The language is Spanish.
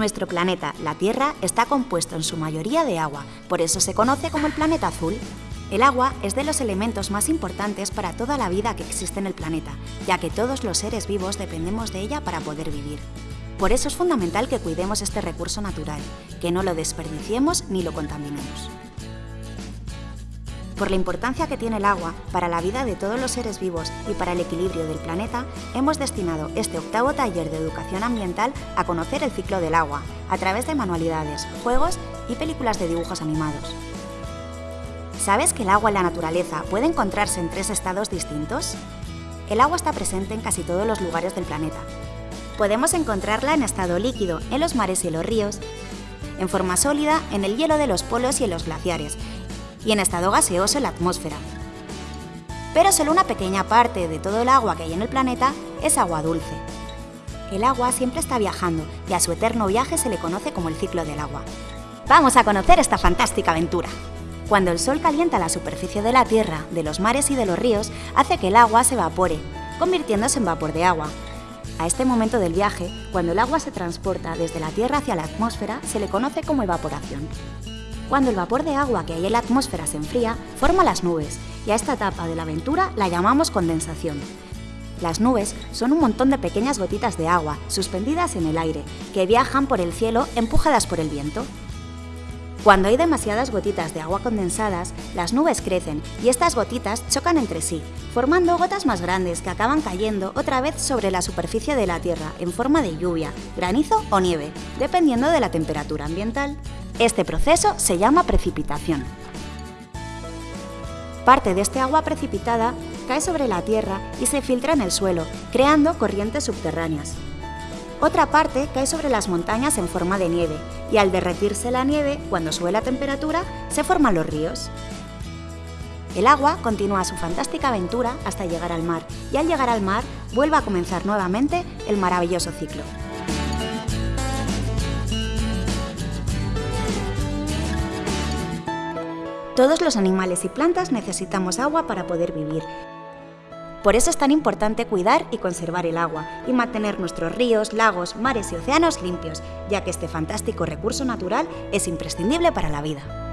Nuestro planeta, la Tierra, está compuesto en su mayoría de agua, por eso se conoce como el planeta azul. El agua es de los elementos más importantes para toda la vida que existe en el planeta, ya que todos los seres vivos dependemos de ella para poder vivir. Por eso es fundamental que cuidemos este recurso natural, que no lo desperdiciemos ni lo contaminemos. Por la importancia que tiene el agua para la vida de todos los seres vivos y para el equilibrio del planeta, hemos destinado este octavo taller de educación ambiental a conocer el ciclo del agua, a través de manualidades, juegos y películas de dibujos animados. ¿Sabes que el agua en la naturaleza puede encontrarse en tres estados distintos? El agua está presente en casi todos los lugares del planeta. Podemos encontrarla en estado líquido en los mares y los ríos, en forma sólida en el hielo de los polos y en los glaciares, y en estado gaseoso en la atmósfera. Pero solo una pequeña parte de todo el agua que hay en el planeta es agua dulce. El agua siempre está viajando y a su eterno viaje se le conoce como el ciclo del agua. Vamos a conocer esta fantástica aventura. Cuando el sol calienta la superficie de la Tierra, de los mares y de los ríos, hace que el agua se evapore, convirtiéndose en vapor de agua. A este momento del viaje, cuando el agua se transporta desde la Tierra hacia la atmósfera, se le conoce como evaporación. Cuando el vapor de agua que hay en la atmósfera se enfría, forma las nubes, y a esta etapa de la aventura la llamamos condensación. Las nubes son un montón de pequeñas gotitas de agua suspendidas en el aire, que viajan por el cielo empujadas por el viento. Cuando hay demasiadas gotitas de agua condensadas, las nubes crecen y estas gotitas chocan entre sí, formando gotas más grandes que acaban cayendo otra vez sobre la superficie de la Tierra en forma de lluvia, granizo o nieve, dependiendo de la temperatura ambiental. Este proceso se llama precipitación. Parte de este agua precipitada cae sobre la tierra y se filtra en el suelo, creando corrientes subterráneas. Otra parte cae sobre las montañas en forma de nieve, y al derretirse la nieve, cuando sube la temperatura, se forman los ríos. El agua continúa su fantástica aventura hasta llegar al mar, y al llegar al mar vuelve a comenzar nuevamente el maravilloso ciclo. Todos los animales y plantas necesitamos agua para poder vivir. Por eso es tan importante cuidar y conservar el agua y mantener nuestros ríos, lagos, mares y océanos limpios, ya que este fantástico recurso natural es imprescindible para la vida.